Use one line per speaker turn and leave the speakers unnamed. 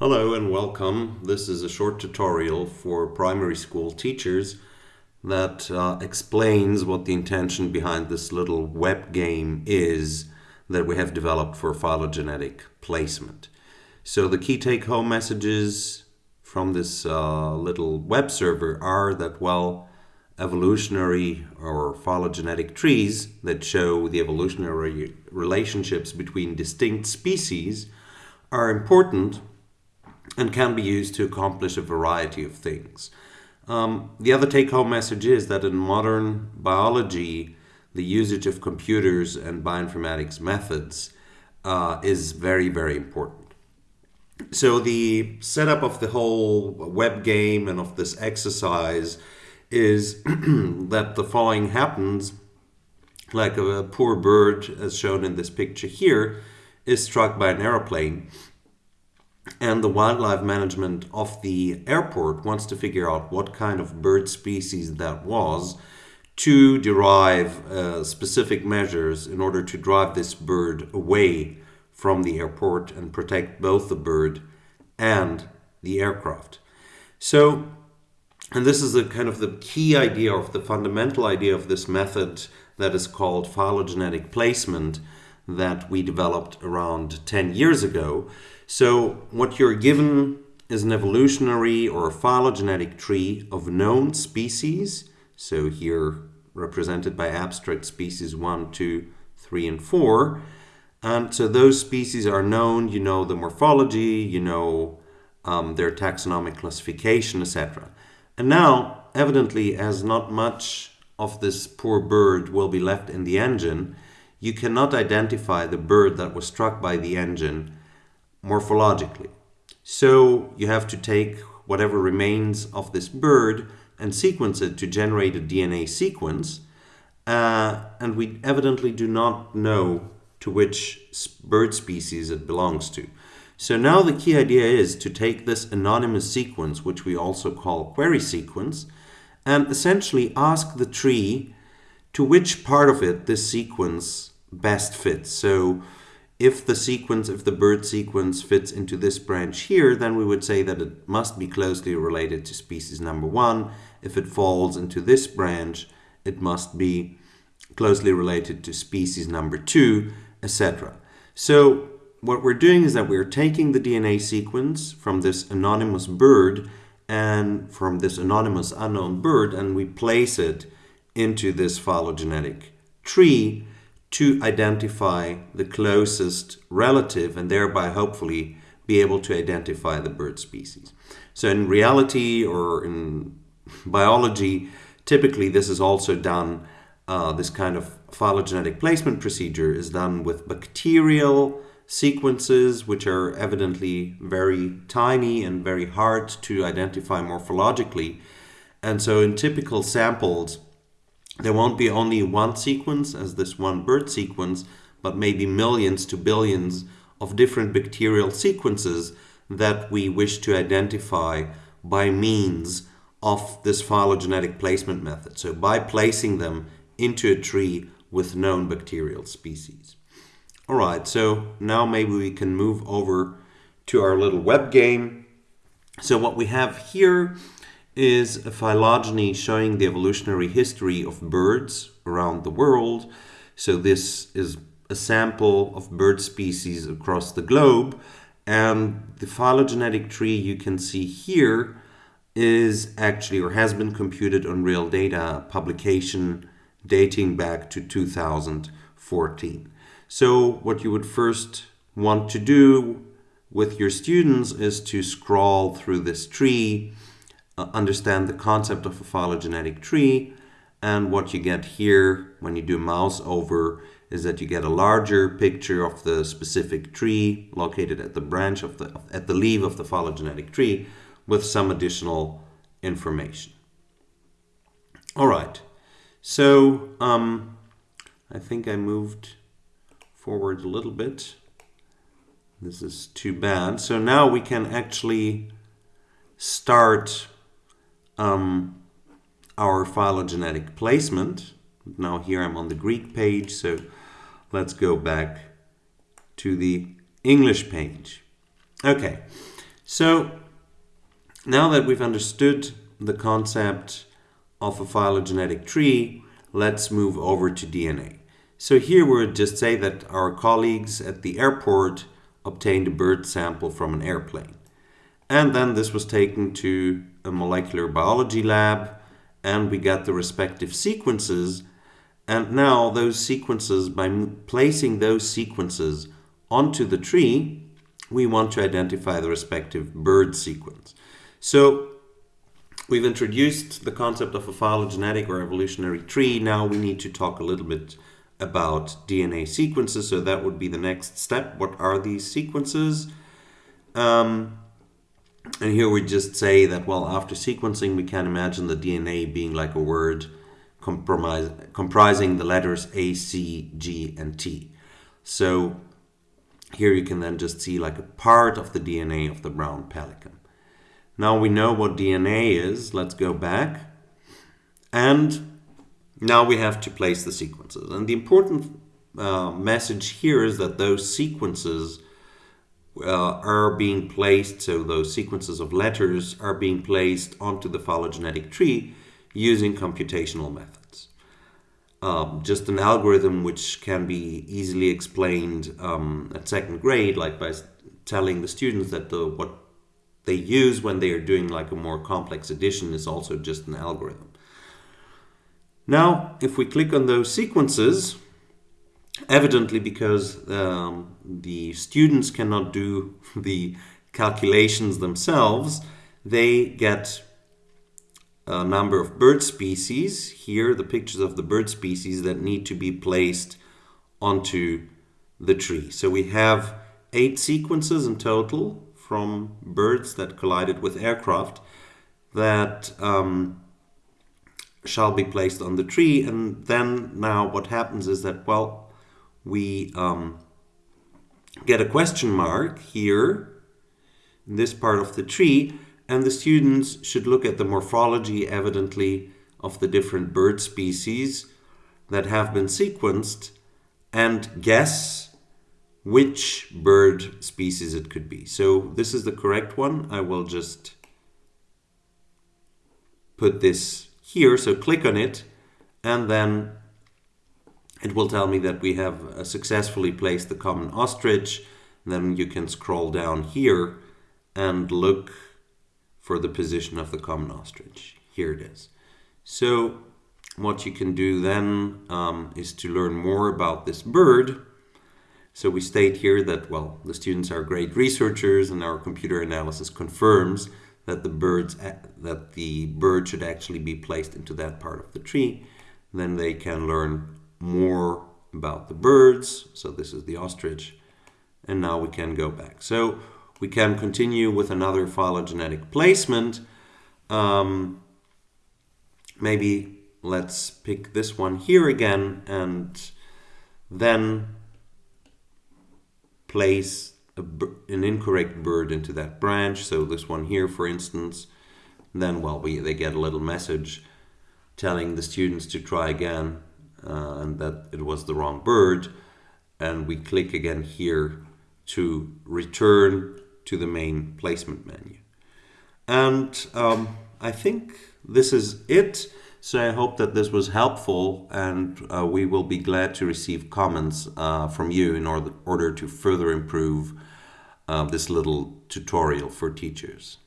Hello and welcome. This is a short tutorial for primary school teachers that uh, explains what the intention behind this little web game is that we have developed for phylogenetic placement. So the key take-home messages from this uh, little web server are that, well, evolutionary or phylogenetic trees that show the evolutionary relationships between distinct species are important and can be used to accomplish a variety of things. Um, the other take home message is that in modern biology, the usage of computers and bioinformatics methods uh, is very, very important. So, the setup of the whole web game and of this exercise is that the following happens like a poor bird, as shown in this picture here, is struck by an aeroplane and the wildlife management of the airport wants to figure out what kind of bird species that was to derive uh, specific measures in order to drive this bird away from the airport and protect both the bird and the aircraft. So, and this is the kind of the key idea of the fundamental idea of this method that is called phylogenetic placement that we developed around 10 years ago. So what you're given is an evolutionary or a phylogenetic tree of known species. So here represented by abstract species 1, 2, 3, and 4. And so those species are known, you know the morphology, you know um, their taxonomic classification, etc. And now, evidently, as not much of this poor bird will be left in the engine, you cannot identify the bird that was struck by the engine morphologically. So you have to take whatever remains of this bird and sequence it to generate a DNA sequence. Uh, and we evidently do not know to which bird species it belongs to. So now the key idea is to take this anonymous sequence, which we also call query sequence, and essentially ask the tree to which part of it this sequence best fits. So if the sequence, if the bird sequence fits into this branch here, then we would say that it must be closely related to species number one. If it falls into this branch, it must be closely related to species number two, etc. So what we're doing is that we're taking the DNA sequence from this anonymous bird and from this anonymous unknown bird and we place it into this phylogenetic tree to identify the closest relative and thereby hopefully be able to identify the bird species. So in reality or in biology, typically this is also done, uh, this kind of phylogenetic placement procedure is done with bacterial sequences which are evidently very tiny and very hard to identify morphologically. And so in typical samples, there won't be only one sequence as this one bird sequence, but maybe millions to billions of different bacterial sequences that we wish to identify by means of this phylogenetic placement method. So by placing them into a tree with known bacterial species. All right, so now maybe we can move over to our little web game. So what we have here is a phylogeny showing the evolutionary history of birds around the world. So this is a sample of bird species across the globe. And the phylogenetic tree you can see here is actually or has been computed on real data publication dating back to 2014. So what you would first want to do with your students is to scroll through this tree understand the concept of a phylogenetic tree. And what you get here when you do mouse over is that you get a larger picture of the specific tree located at the branch of the at the leaf of the phylogenetic tree with some additional information. All right, so um, I think I moved forward a little bit. This is too bad. So now we can actually start um, our phylogenetic placement. Now here I'm on the Greek page, so let's go back to the English page. Okay, So now that we've understood the concept of a phylogenetic tree, let's move over to DNA. So here we would just say that our colleagues at the airport obtained a bird sample from an airplane. And then this was taken to a molecular biology lab and we got the respective sequences. And now those sequences, by placing those sequences onto the tree, we want to identify the respective bird sequence. So we've introduced the concept of a phylogenetic or evolutionary tree. Now we need to talk a little bit about DNA sequences. So that would be the next step. What are these sequences? Um, and here we just say that, well, after sequencing, we can imagine the DNA being like a word comprising the letters A, C, G, and T. So here you can then just see like a part of the DNA of the brown pelican. Now we know what DNA is. Let's go back. And now we have to place the sequences. And the important uh, message here is that those sequences uh, are being placed, so those sequences of letters are being placed onto the phylogenetic tree using computational methods. Um, just an algorithm which can be easily explained um, at second grade, like by telling the students that the what they use when they are doing like a more complex addition is also just an algorithm. Now, if we click on those sequences, evidently because um, the students cannot do the calculations themselves, they get a number of bird species. Here, the pictures of the bird species that need to be placed onto the tree. So we have eight sequences in total from birds that collided with aircraft that um, shall be placed on the tree. And then now what happens is that, well, we um, get a question mark here in this part of the tree and the students should look at the morphology evidently of the different bird species that have been sequenced and guess which bird species it could be. So this is the correct one. I will just put this here. So click on it and then it will tell me that we have uh, successfully placed the common ostrich. Then you can scroll down here and look for the position of the common ostrich. Here it is. So what you can do then um, is to learn more about this bird. So we state here that, well, the students are great researchers and our computer analysis confirms that the birds that the bird should actually be placed into that part of the tree. Then they can learn more about the birds. So this is the ostrich. And now we can go back. So we can continue with another phylogenetic placement. Um, maybe let's pick this one here again and then place a, an incorrect bird into that branch. So this one here, for instance, then well, we, they get a little message telling the students to try again uh, and that it was the wrong bird. And we click again here to return to the main placement menu. And um, I think this is it. So I hope that this was helpful and uh, we will be glad to receive comments uh, from you in order, order to further improve uh, this little tutorial for teachers.